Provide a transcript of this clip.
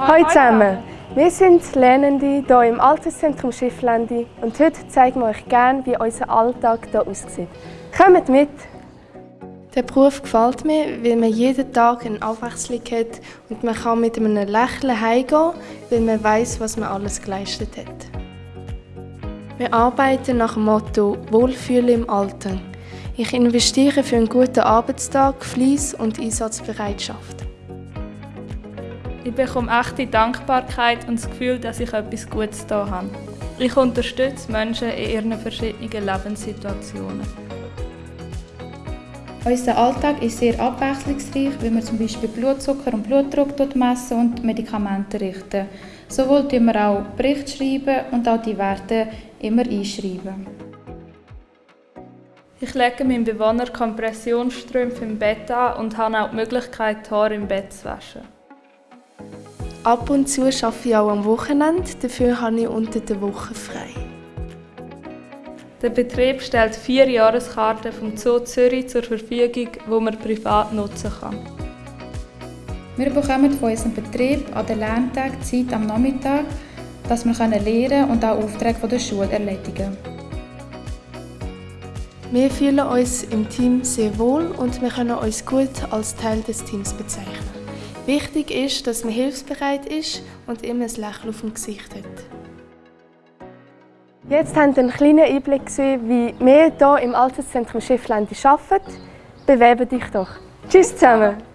Hallo zusammen, wir sind Lernende hier im Alterszentrum Schifflandi und heute zeigen wir euch gerne, wie unser Alltag hier aussieht. Kommt mit! Der Beruf gefällt mir, weil man jeden Tag eine Abwechslung hat und man kann mit einem Lächeln heimgehen, weil man weiß, was man alles geleistet hat. Wir arbeiten nach dem Motto Wohlfühlen im Alter. Ich investiere für einen guten Arbeitstag, Fleiss und Einsatzbereitschaft. Ich bekomme echte Dankbarkeit und das Gefühl, dass ich etwas Gutes da habe. Ich unterstütze Menschen in ihren verschiedenen Lebenssituationen. Unser Alltag ist sehr abwechslungsreich, weil wir zum Beispiel Blutzucker und Blutdruck messen und Medikamente richten. Sowohl schreiben wir auch Berichte schreiben und auch die Werte immer einschreiben. Ich lege meinem Bewohner Kompressionsstrümpfe im Bett an und habe auch die Möglichkeit, die Haare im Bett zu waschen. Ab und zu arbeite ich auch am Wochenende, dafür habe ich unter der Woche frei. Der Betrieb stellt vier Jahreskarten vom Zoo Zürich zur Verfügung, die man privat nutzen kann. Wir bekommen von unserem Betrieb an den Lerntagen Zeit am Nachmittag, dass wir lernen und auch Aufträge von der Schule erledigen Wir fühlen uns im Team sehr wohl und wir können uns gut als Teil des Teams bezeichnen. Wichtig ist, dass man hilfsbereit ist und immer ein Lächeln auf dem Gesicht hat. Jetzt haben wir einen kleinen Einblick gesehen, wie wir hier im Alterszentrum Schifflandi arbeiten. Bewerbe dich doch. Tschüss zusammen!